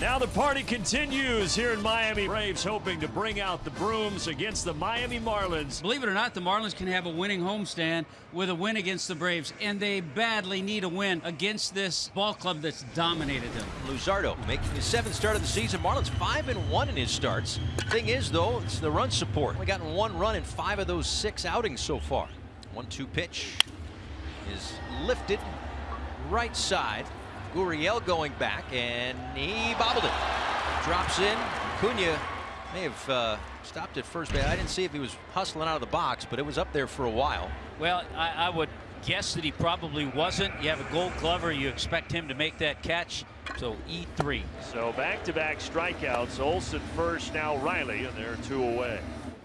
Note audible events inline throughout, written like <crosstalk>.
Now the party continues here in Miami. Braves hoping to bring out the brooms against the Miami Marlins. Believe it or not, the Marlins can have a winning homestand with a win against the Braves, and they badly need a win against this ball club that's dominated them. Luzardo making his seventh start of the season. Marlins five and one in his starts. Thing is, though, it's the run support. We gotten one run in five of those six outings so far. One-two pitch is lifted right side. Gurriel going back, and he bobbled it. Drops in. Acuna may have uh, stopped at first base. I didn't see if he was hustling out of the box, but it was up there for a while. Well, I, I would guess that he probably wasn't. You have a gold glover. You expect him to make that catch. So E3. So back-to-back -back strikeouts. Olson first, now Riley, and they're two away.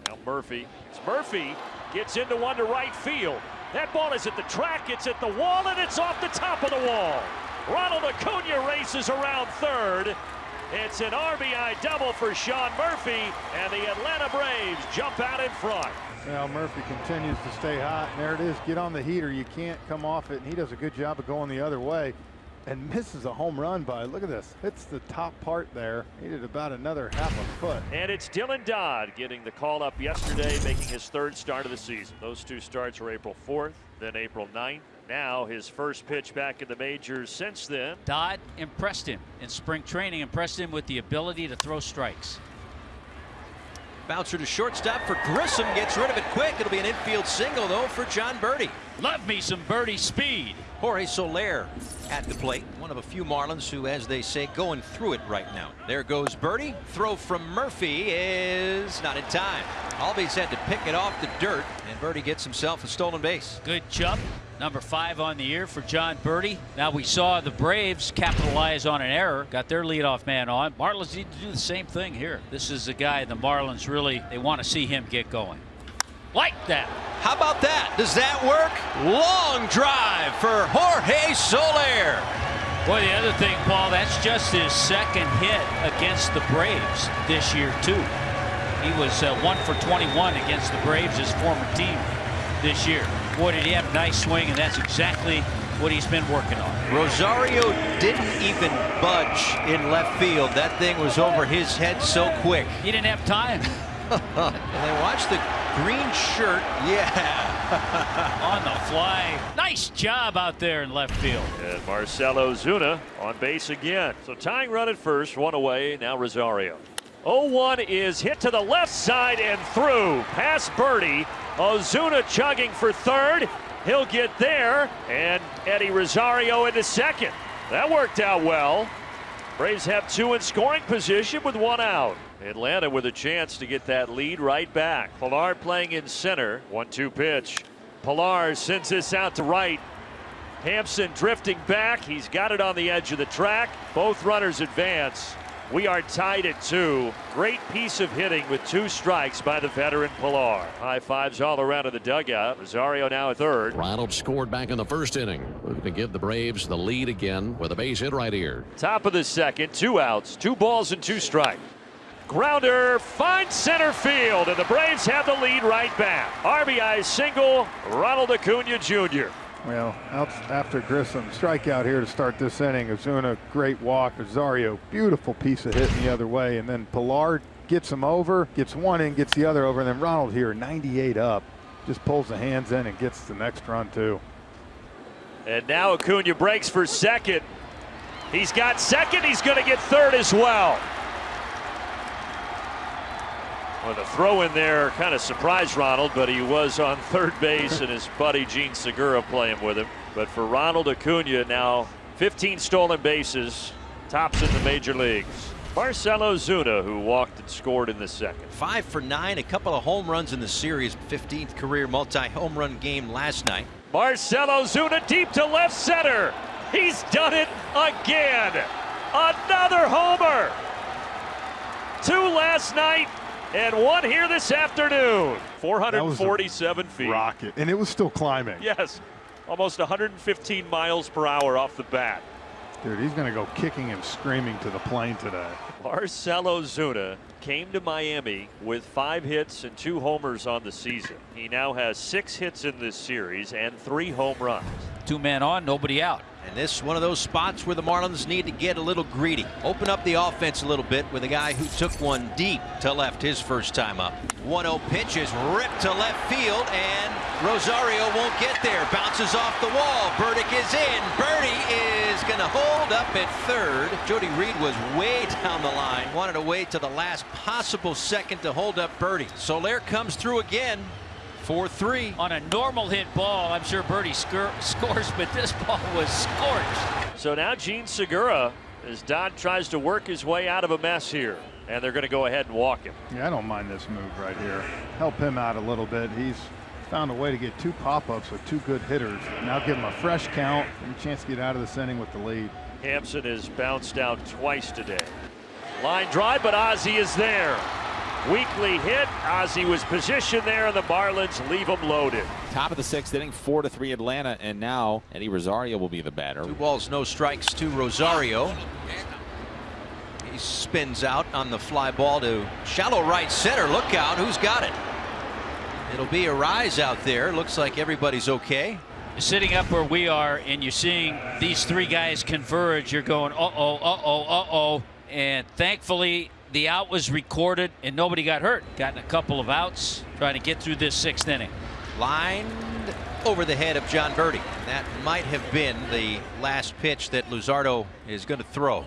Now Murphy. It's Murphy gets into one to right field. That ball is at the track, it's at the wall, and it's off the top of the wall. Ronald Acuna races around third. It's an RBI double for Sean Murphy, and the Atlanta Braves jump out in front. Well, Murphy continues to stay hot, and there it is. Get on the heater. You can't come off it, and he does a good job of going the other way and misses a home run by, look at this, hits the top part there. Needed about another half a foot. And it's Dylan Dodd getting the call up yesterday, making his third start of the season. Those two starts were April 4th, then April 9th. Now his first pitch back in the majors since then. Dodd impressed him in spring training, impressed him with the ability to throw strikes. Bouncer to shortstop for Grissom. Gets rid of it quick. It'll be an infield single, though, for John Berti. Love me some Berti speed. Jorge Soler at the plate. One of a few Marlins who, as they say, going through it right now. There goes Berti. Throw from Murphy is not in time. Albies had to pick it off the dirt, and Berti gets himself a stolen base. Good chub. Number five on the year for John Berti. Now we saw the Braves capitalize on an error, got their leadoff man on. Marlins need to do the same thing here. This is the guy the Marlins really, they want to see him get going. Like that. How about that? Does that work? Long drive for Jorge Soler. Boy, the other thing, Paul, that's just his second hit against the Braves this year, too. He was uh, one for 21 against the Braves, his former team, this year. Boy, did he have a nice swing, and that's exactly what he's been working on. Rosario didn't even budge in left field. That thing was over his head so quick. He didn't have time. <laughs> and they watch the green shirt. Yeah. <laughs> on the fly. Nice job out there in left field. And Marcell Ozuna on base again. So tying run at first, one away. Now Rosario. 0-1 is hit to the left side and through. Past Berti. Ozuna chugging for third. He'll get there. And Eddie Rosario into second. That worked out well. Braves have two in scoring position with one out. Atlanta with a chance to get that lead right back. Pilar playing in center. One two pitch. Pilar sends this out to right. Hampson drifting back. He's got it on the edge of the track. Both runners advance. We are tied at two. Great piece of hitting with two strikes by the veteran Pilar. High fives all around in the dugout. Rosario now at third. Ronald scored back in the first inning. Looking to give the Braves the lead again with a base hit right here. Top of the second, two outs, two balls and two strikes. Grounder finds center field, and the Braves have the lead right back. RBI single, Ronald Acuna Jr. Well, out after Grissom, strikeout here to start this inning. Ozuna, great walk. Rosario, beautiful piece of hitting the other way. And then Pilar gets him over, gets one in, gets the other over. And then Ronald here, 98 up, just pulls the hands in and gets the next run, too. And now Acuna breaks for second. He's got second, he's going to get third as well. Well, the throw in there kind of surprised Ronald, but he was on third base and his buddy Jean Segura playing with him. But for Ronald Acuna now 15 stolen bases, tops in the major leagues. Marcell Ozuna, who walked and scored in the second. Five for nine, a couple of home runs in the series, 15th career multi-home run game last night. Marcell Ozuna deep to left center. He's done it again. Another homer. Two last night, and one here this afternoon. 447 feet. Rocket. And it was still climbing. Yes. Almost 115 miles per hour off the bat. Dude, he's going to go kicking and screaming to the plane today. Marcell Ozuna came to Miami with five hits and two homers on the season. He now has six hits in this series and three home runs. Two men on, nobody out. And this one of those spots where the Marlins need to get a little greedy. Open up the offense a little bit with a guy who took one deep to left his first time up. 1-0 pitch is ripped to left field and Rosario won't get there. Bounces off the wall. Burdick is in. Berti is going to hold up at third. Jody Reed was way <laughs> down the line. Wanted to wait to the last possible second to hold up Berti. Soler comes through again. 4-3. On a normal hit ball, I'm sure Berti scor <laughs> scores, but this ball was scorched. So now Jean Segura, as Dodd tries to work his way out of a mess here. And they're going to go ahead and walk him. Yeah, I don't mind this move right here. Help him out a little bit. He's found a way to get two pop-ups with two good hitters. Now give him a fresh count and a chance to get out of this inning with the lead. Hampson has bounced out twice today. Line drive, but Ozzie is there. Weekly hit. Ozzie was positioned there, and the Marlins leave him loaded. Top of the sixth inning, four to three Atlanta, and now Eddie Rosario will be the batter. Two balls, no strikes to Rosario. He spins out on the fly ball to shallow right center. Look out, who's got it? It'll be a rise out there. Looks like everybody's okay. Sitting up where we are, and you're seeing these three guys converge, you're going, uh oh, uh oh, uh oh. And thankfully, the out was recorded and nobody got hurt. Gotten a couple of outs trying to get through this sixth inning. Lined over the head of John Berti. That might have been the last pitch that Luzardo is going to throw.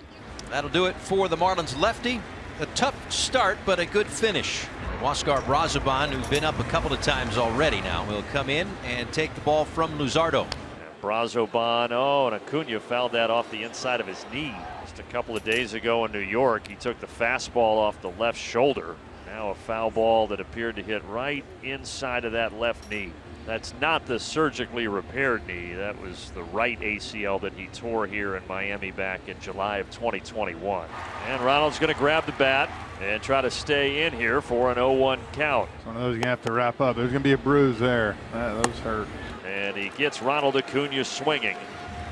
That'll do it for the Marlins lefty. A tough start, but a good finish. Huascar Brazoban, who's been up a couple of times already now, will come in and take the ball from Luzardo. Brazoban, oh, and Acuna fouled that off the inside of his knee. Just a couple of days ago in New York, he took the fastball off the left shoulder. Now a foul ball that appeared to hit right inside of that left knee. That's not the surgically repaired knee. That was the right ACL that he tore here in Miami back in July of 2021. And Ronald's going to grab the bat and try to stay in here for an 0-1 count. One of those to have to wrap up. There's going to be a bruise there. Those hurt. And he gets Ronald Acuna swinging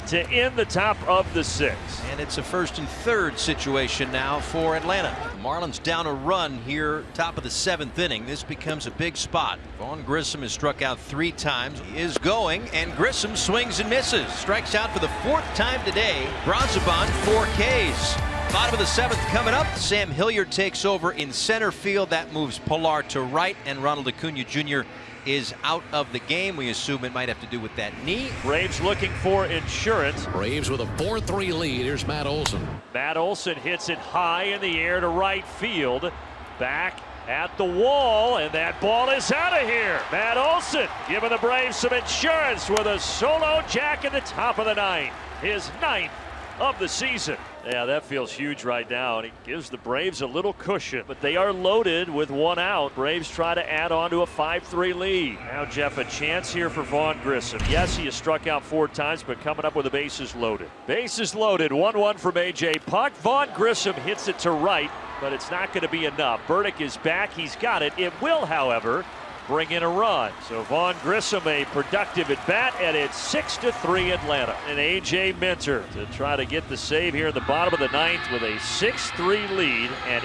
to end the top of the sixth. And it's a first and third situation now for Atlanta. Marlins down a run here, top of the seventh inning. This becomes a big spot. Vaughn Grissom has struck out three times. He is going, and Grissom swings and misses. Strikes out for the fourth time today. Brazoban, four Ks. Bottom of the seventh coming up. Sam Hilliard takes over in center field. That moves Pilar to right, and Ronald Acuna Jr is out of the game. We assume it might have to do with that knee. Braves looking for insurance. Braves with a 4-3 lead. Here's Matt Olson. Matt Olson hits it high in the air to right field. Back at the wall, and that ball is out of here. Matt Olson giving the Braves some insurance with a solo jack at the top of the ninth. His ninth of the season. Yeah, that feels huge right now, and it gives the Braves a little cushion. But they are loaded with one out. Braves try to add on to a 5-3 lead. Now, Jeff, a chance here for Vaughn Grissom. Yes, he has struck out four times, but coming up with the bases loaded. Bases loaded, 1-1 from A.J. Puk. Vaughn Grissom hits it to right, but it's not going to be enough. Burdick is back. He's got it. It will, however, bring in a run. So Vaughn Grissom a productive at bat, and it's six to three Atlanta. And AJ Minter to try to get the save here in the bottom of the ninth with a 6-3 lead and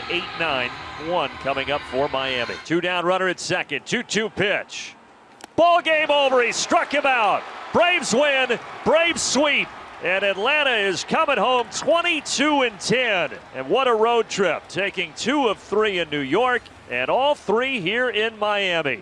8-9-1 coming up for Miami. Two down runner at second, 2-2 pitch. Ball game over. He struck him out. Braves win. Braves sweep. And Atlanta is coming home 22 and 10. And what a road trip, taking two of three in New York and all three here in Miami.